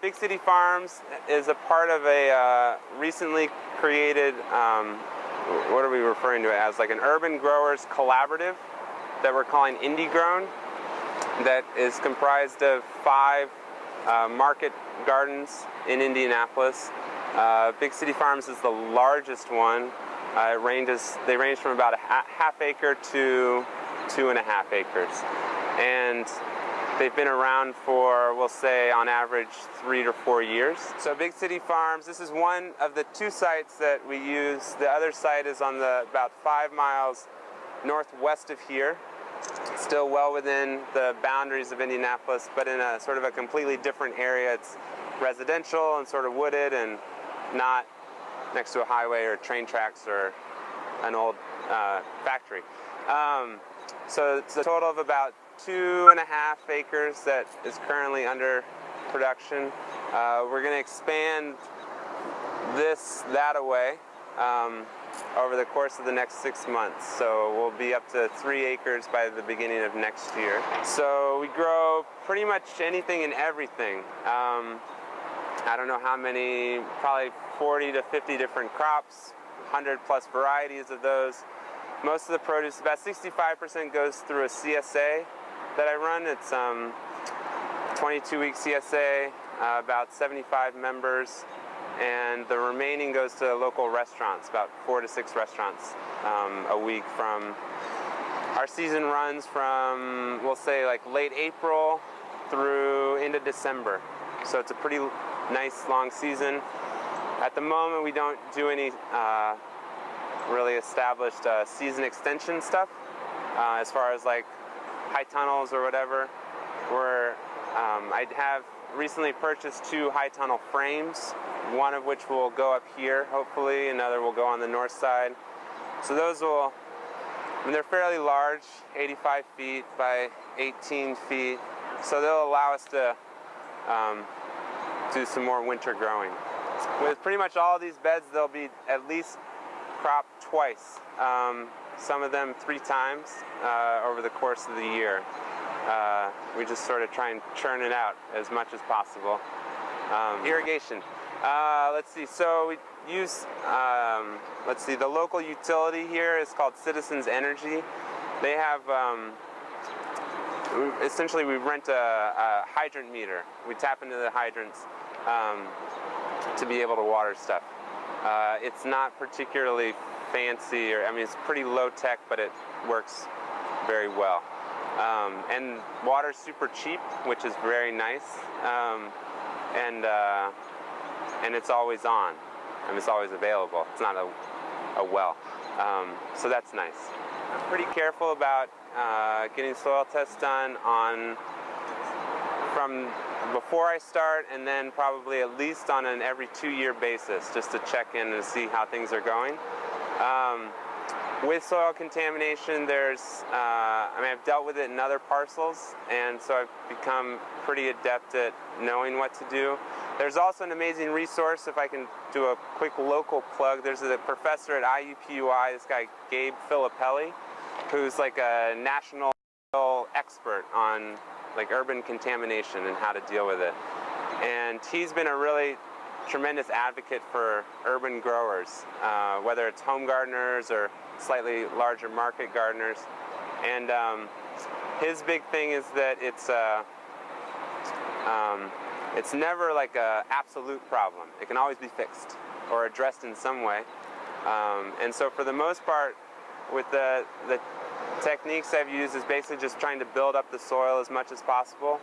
Big City Farms is a part of a uh, recently created, um, what are we referring to it as, like an urban growers collaborative that we're calling Indie Grown that is comprised of five uh, market gardens in Indianapolis. Uh, Big City Farms is the largest one. Uh, it ranges, they range from about a ha half acre to two and a half acres. And they've been around for, we'll say, on average, three to four years. So Big City Farms, this is one of the two sites that we use. The other site is on the about five miles northwest of here still well within the boundaries of Indianapolis, but in a sort of a completely different area. It's residential and sort of wooded and not next to a highway or train tracks or an old uh, factory. Um, so it's a total of about two and a half acres that is currently under production. Uh, we're going to expand this that away. Um, over the course of the next six months. So we'll be up to three acres by the beginning of next year. So we grow pretty much anything and everything. Um, I don't know how many, probably 40 to 50 different crops, 100 plus varieties of those. Most of the produce, about 65% goes through a CSA that I run. It's um, 22 week CSA, uh, about 75 members and the remaining goes to local restaurants, about four to six restaurants um, a week from, our season runs from, we'll say like late April through into December. So it's a pretty nice long season. At the moment we don't do any uh, established uh, season extension stuff uh, as far as like high tunnels or whatever. We're, um, I have recently purchased two high tunnel frames one of which will go up here, hopefully, another will go on the north side. So those will, I mean, they're fairly large, 85 feet by 18 feet, so they'll allow us to um, do some more winter growing. With pretty much all these beds, they'll be at least cropped twice, um, some of them three times uh, over the course of the year. Uh, we just sort of try and churn it out as much as possible. Um, irrigation. Uh, let's see, so we use, um, let's see, the local utility here is called Citizens Energy. They have, um, essentially we rent a, a, hydrant meter. We tap into the hydrants um, to be able to water stuff. Uh, it's not particularly fancy, or I mean, it's pretty low tech, but it works very well. Um, and water's super cheap, which is very nice. Um, and uh, and it's always on. I mean, it's always available. It's not a, a well. Um, so that's nice. I'm pretty careful about uh, getting soil tests done on from before I start and then probably at least on an every two year basis just to check in and see how things are going. Um, with soil contamination, there's, uh, I mean, I've dealt with it in other parcels, and so I've become pretty adept at knowing what to do. There's also an amazing resource, if I can do a quick local plug, there's a professor at IUPUI, this guy Gabe Filippelli, who's like a national expert on like urban contamination and how to deal with it. And he's been a really tremendous advocate for urban growers, uh, whether it's home gardeners or slightly larger market gardeners. And um, his big thing is that it's uh, um, it's never like a absolute problem. It can always be fixed or addressed in some way. Um, and so for the most part, with the, the techniques I've used is basically just trying to build up the soil as much as possible